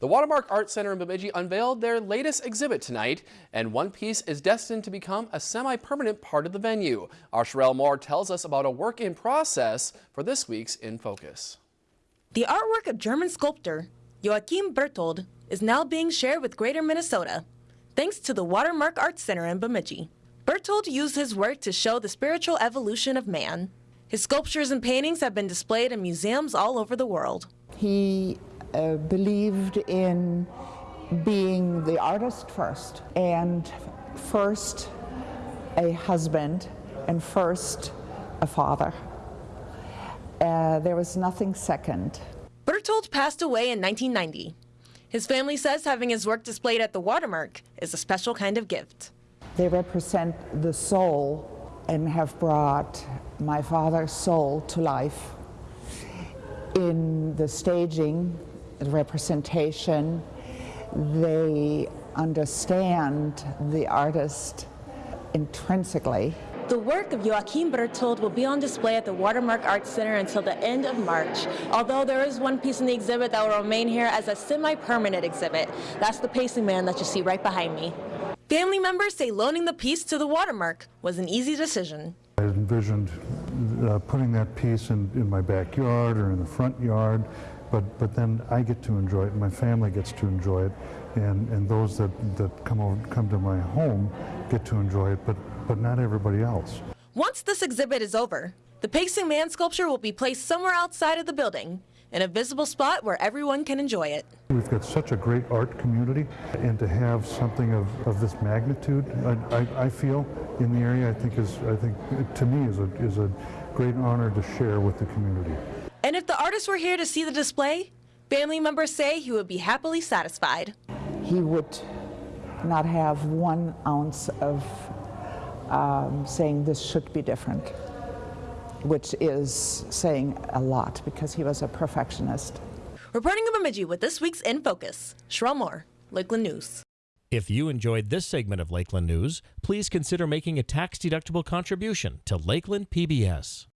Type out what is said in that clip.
The Watermark Art Center in Bemidji unveiled their latest exhibit tonight, and one piece is destined to become a semi-permanent part of the venue. Our Sherelle Moore tells us about a work in process for this week's In Focus. The artwork of German sculptor Joachim Berthold is now being shared with Greater Minnesota, thanks to the Watermark Art Center in Bemidji. Berthold used his work to show the spiritual evolution of man. His sculptures and paintings have been displayed in museums all over the world. He uh, believed in being the artist first, and first a husband, and first a father. Uh, there was nothing second. Berthold passed away in 1990. His family says having his work displayed at the Watermark is a special kind of gift. They represent the soul and have brought my father's soul to life in the staging representation. They understand the artist intrinsically. The work of Joachim Berthold will be on display at the Watermark Art Center until the end of March, although there is one piece in the exhibit that will remain here as a semi-permanent exhibit. That's the pacing man that you see right behind me. Family members say loaning the piece to the Watermark was an easy decision. I envisioned uh, putting that piece in, in my backyard or in the front yard but, but then I get to enjoy it, my family gets to enjoy it, and, and those that, that come, over, come to my home get to enjoy it, but, but not everybody else. Once this exhibit is over, the Pacing Man sculpture will be placed somewhere outside of the building, in a visible spot where everyone can enjoy it. We've got such a great art community, and to have something of, of this magnitude, I, I, I feel, in the area, I think is, I think, to me, is a, is a great honor to share with the community. And if the artist were here to see the display, family members say he would be happily satisfied. He would not have one ounce of um, saying this should be different, which is saying a lot because he was a perfectionist. Reporting in Bemidji with this week's In Focus, Sherelle Moore, Lakeland News. If you enjoyed this segment of Lakeland News, please consider making a tax-deductible contribution to Lakeland PBS.